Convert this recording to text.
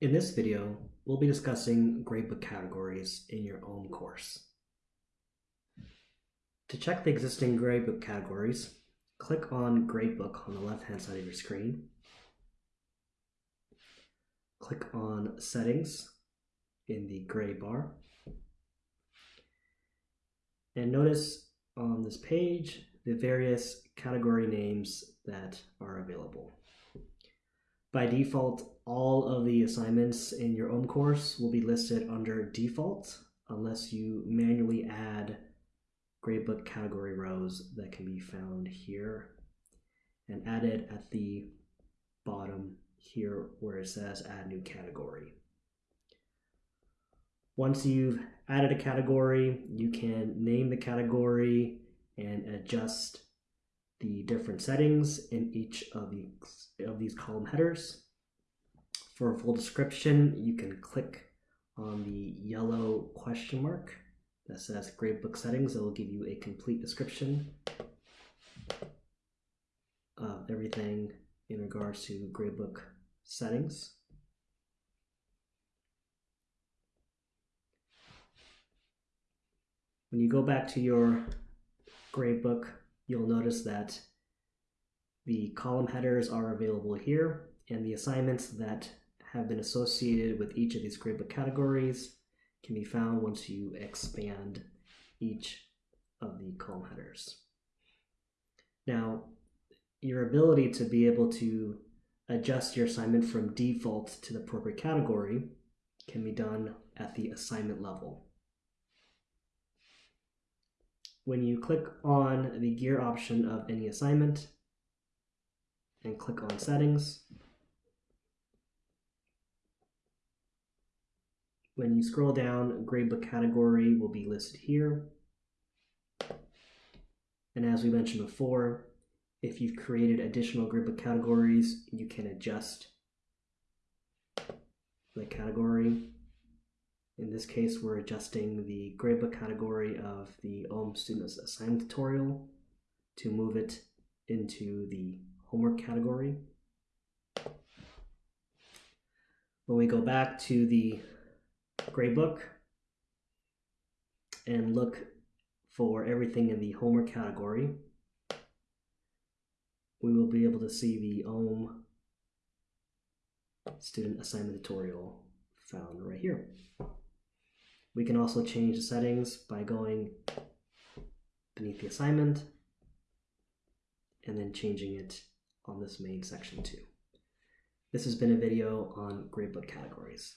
In this video, we'll be discussing gradebook categories in your OHM course. To check the existing gradebook categories, click on Gradebook on the left-hand side of your screen. Click on Settings in the gray bar. And notice on this page the various category names that are available. By default, all of the assignments in your OHM course will be listed under default unless you manually add gradebook category rows that can be found here and added at the bottom here where it says add new category. Once you've added a category, you can name the category and adjust the different settings in each of these, of these column headers. For a full description, you can click on the yellow question mark that says gradebook settings. It will give you a complete description of everything in regards to gradebook settings. When you go back to your gradebook, you'll notice that the column headers are available here and the assignments that have been associated with each of these gradebook categories can be found once you expand each of the column headers. Now, your ability to be able to adjust your assignment from default to the appropriate category can be done at the assignment level. When you click on the gear option of any assignment and click on settings, when you scroll down, gradebook category will be listed here. And as we mentioned before, if you've created additional gradebook categories, you can adjust the category in this case, we're adjusting the gradebook category of the OHM Students Assignment tutorial to move it into the homework category. When we go back to the gradebook and look for everything in the homework category, we will be able to see the OHM Student Assignment tutorial found right here. We can also change the settings by going beneath the assignment and then changing it on this main section too. This has been a video on gradebook categories.